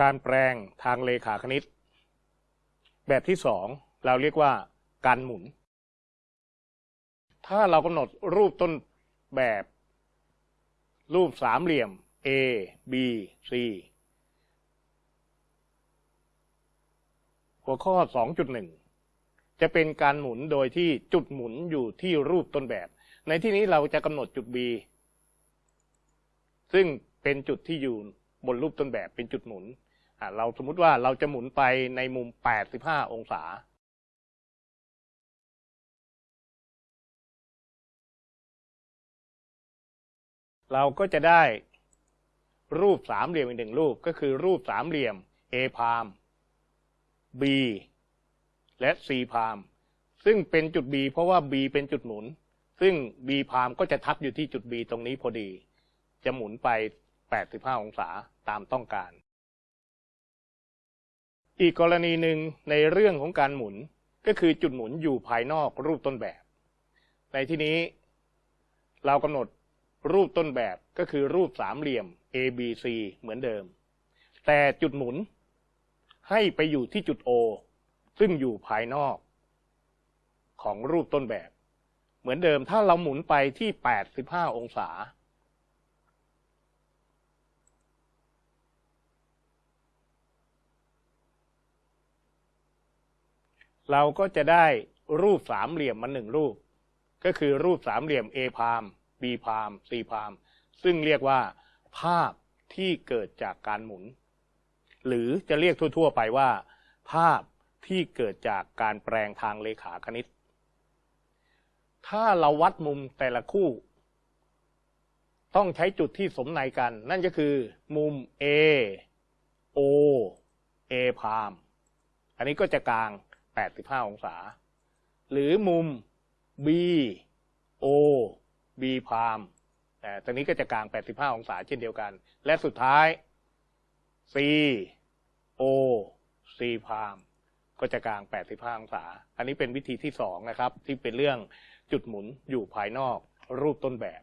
การแปลงทางเลขาคณิต แบบที่สองเราเรียกว่าการหมุน ถ้าเรากำหนดรูปต้นแบบ รูปสามเหลี่ยม A B C หัวข้อ 2.1 จะเป็นการหมุนโดยที่จุดหมุนอยู่ที่รูปต้นแบบ ในที่นี้เราจะกำหนดจุด B ซึ่งเป็นจุดที่อยู่บนรูปต้นแบบเป็นจุดหมุน เราสมมุติว่าเราจะหมุนไปในมุม 85 องศาเราก็จะได้รูปสามเหลี่ยมอีกหนึ่งรูปก็คือรูปสามเหลี่ยม A พาม B และ C พาม ซึ่งเป็นจุด B เพราะว่า B เป็นจุดหมุน ซึ่ง B พามก็จะทับอยู่ที่จุด B ตรงนี้พอดี จะหมุนไป 85 องศาตามต้องการ อีกกรณีหนึ่งในเรื่องของการหมุนก็คือจุดหมุนอยู่ภายนอกรูปต้นแบบ ในที่นี้ เรากำหนดรูปต้นแบบก็คือรูปสามเหลี่ยม ABC เหมือนเดิม แต่จุดหมุนให้ไปอยู่ที่จุด O ซึ่งอยู่ภายนอก ของรูปต้นแบบ เหมือนเดิมถ้าเราหมุนไปที่ 85 องศา เราก็จะได้รูปสามเหลี่ยมมาหนึ่งรูป ก็คือรูปสามเหลี่ยม A พาม B พาม C พาม ซึ่งเรียกว่า ภาพที่เกิดจากการหมุน หรือจะเรียกทั่ว ๆ ไปว่า ภาพที่เกิดจากการแปลงทางเลขาคณิต ถ้าเราวัดมุมแต่ละคู่ ต้องใช้จุดที่สมในกัน นั่นก็คือ มุม A O A พาม อันนี้ก็จะกลาง 85 องศา หรือมุม B O B พามแต่ตรงนี้ก็จะกลาง 85 องศาเช่นเดียวกัน และสุดท้าย C O C พามก็จะกลาง 85 องศา อันนี้เป็นวิธีที่สองนะครับ ที่เป็นเรื่องจุดหมุนอยู่ภายนอกรูปต้นแบบ